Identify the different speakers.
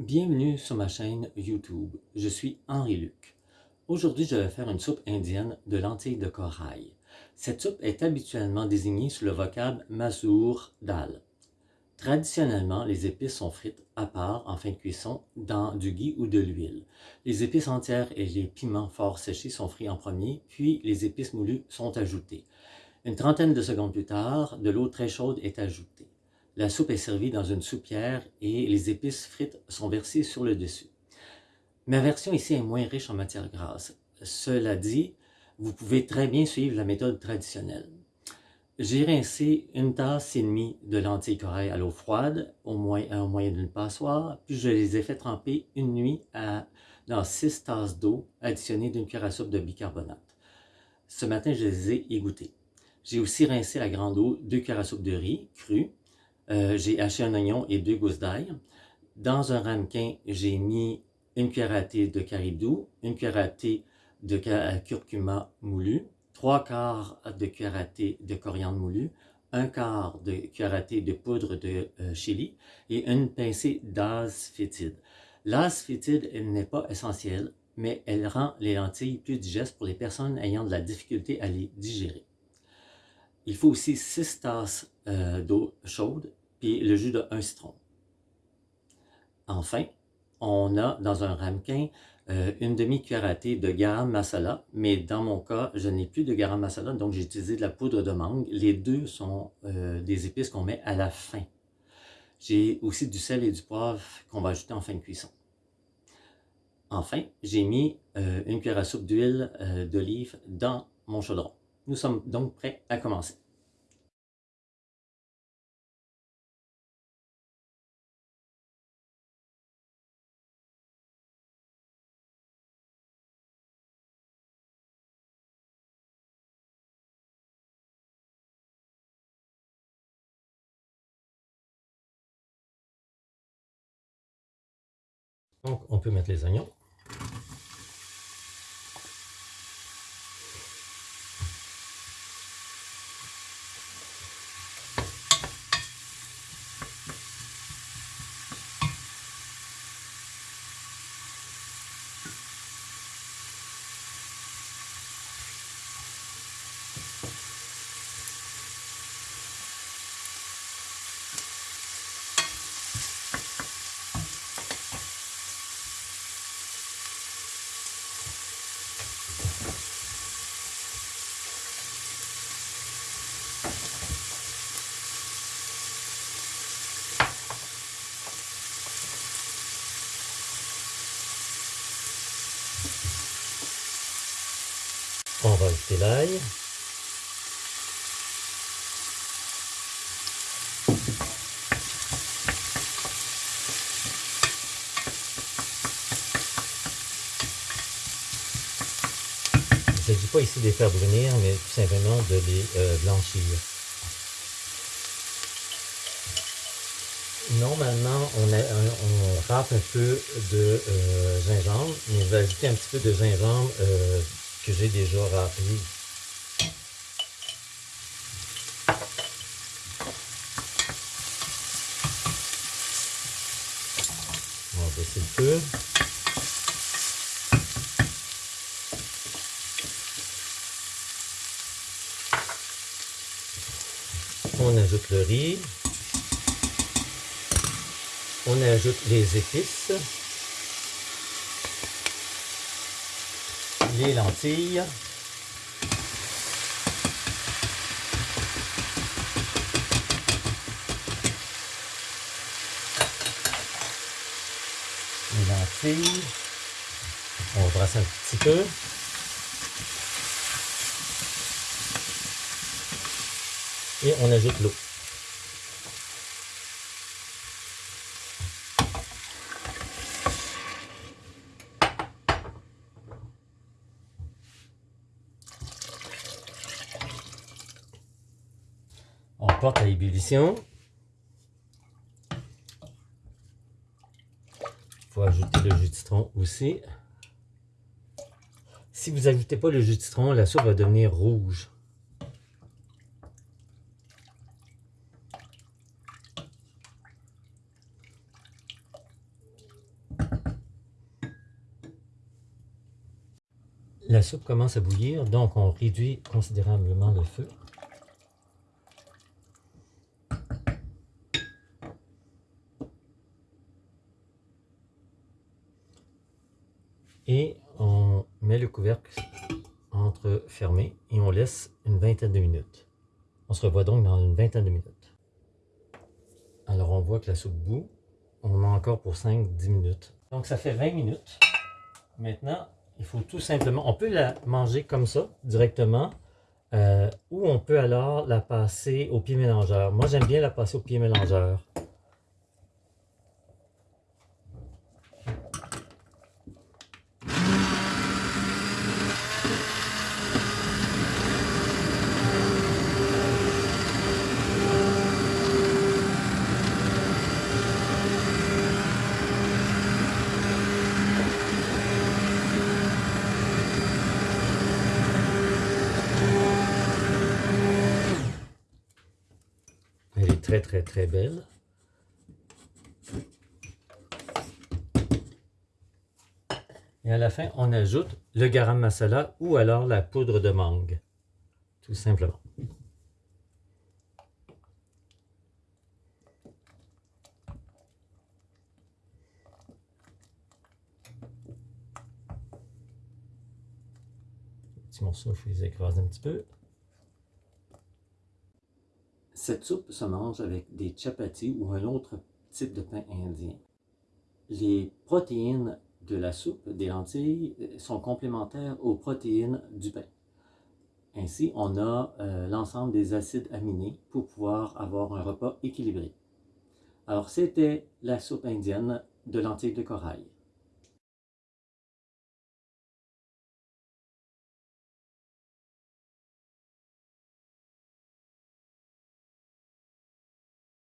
Speaker 1: Bienvenue sur ma chaîne YouTube, je suis Henri Luc. Aujourd'hui, je vais faire une soupe indienne de lentilles de corail. Cette soupe est habituellement désignée sous le vocable masour dal. Traditionnellement, les épices sont frites à part en fin de cuisson dans du ghee ou de l'huile. Les épices entières et les piments forts séchés sont frits en premier, puis les épices moulues sont ajoutées. Une trentaine de secondes plus tard, de l'eau très chaude est ajoutée. La soupe est servie dans une soupière et les épices frites sont versées sur le dessus. Ma version ici est moins riche en matière grasse. Cela dit, vous pouvez très bien suivre la méthode traditionnelle. J'ai rincé une tasse et demie de lentilles corail à l'eau froide, au, moyen d'une passoire, puis je les ai fait tremper une nuit à, dans 6 tasses d'eau additionnées d'une cuillère à soupe de bicarbonate. Ce matin, je les ai égouttées. J'ai aussi rincé la grande eau deux cuillères à soupe de riz cru, euh, j'ai haché un oignon et deux gousses d'ail. Dans un ramequin, j'ai mis une cuillère à thé de caribou, une cuillère à thé de curcuma moulu, trois quarts de cuillère à thé de coriandre moulu, un quart de cuillère à thé de poudre de euh, chili et une pincée. L'az fétide n'est pas essentielle, mais elle rend les lentilles plus digestes pour les personnes ayant de la difficulté à les digérer. Il faut aussi 6 tasses euh, d'eau chaude puis le jus d'un citron. Enfin, on a dans un ramequin euh, une demi-cuillère de garam masala, mais dans mon cas, je n'ai plus de garam masala, donc j'ai utilisé de la poudre de mangue. Les deux sont euh, des épices qu'on met à la fin. J'ai aussi du sel et du poivre qu'on va ajouter en fin de cuisson. Enfin, j'ai mis euh, une cuillère à soupe d'huile d'olive dans mon chaudron. Nous sommes donc prêts à commencer. Donc, on peut mettre les oignons. On va ajouter l'ail. Il ne s'agit pas ici de les faire brunir, mais tout simplement de les euh, blanchir. Normalement, on, râpe un peu de euh, gingembre, mais on va ajouter un petit peu de gingembre euh, que j'ai déjà râpé. On va baisser le feu. On ajoute le riz. On ajoute les épices. Les lentilles. Les lentilles. On brasse un petit peu. Et on ajoute l'eau. porte à ébullition. Il faut ajouter le jus de citron aussi. Si vous n'ajoutez pas le jus de citron, la soupe va devenir rouge. La soupe commence à bouillir, donc on réduit considérablement le feu. Et on met le couvercle entre fermé et on laisse une vingtaine de minutes. On se revoit donc dans une vingtaine de minutes. Alors on voit que la soupe bout. On a encore pour 5-10 minutes. Donc ça fait 20 minutes. Maintenant, il faut tout simplement, on peut la manger comme ça, directement, euh, ou on peut alors la passer au pied mélangeur. Moi, j'aime bien la passer au pied mélangeur. Très très belle. Et à la fin, on ajoute le garam masala ou alors la poudre de mangue. Tout simplement. Petit morceau, je les écrase un petit peu. Cette soupe se mange avec des chapatis ou un autre type de pain indien. Les protéines de la soupe des lentilles sont complémentaires aux protéines du pain. Ainsi, on a euh, l'ensemble des acides aminés pour pouvoir avoir un repas équilibré. Alors, c'était la soupe indienne de lentilles de corail.